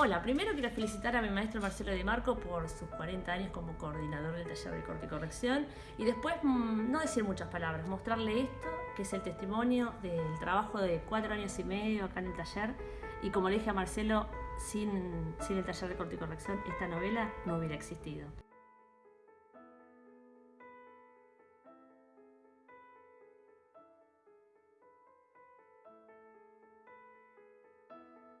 Hola, primero quiero felicitar a mi maestro Marcelo Di Marco por sus 40 años como coordinador del taller de corte y corrección y después mm, no decir muchas palabras, mostrarle esto, que es el testimonio del trabajo de cuatro años y medio acá en el taller y como le dije a Marcelo, sin, sin el taller de corte y corrección esta novela no hubiera existido.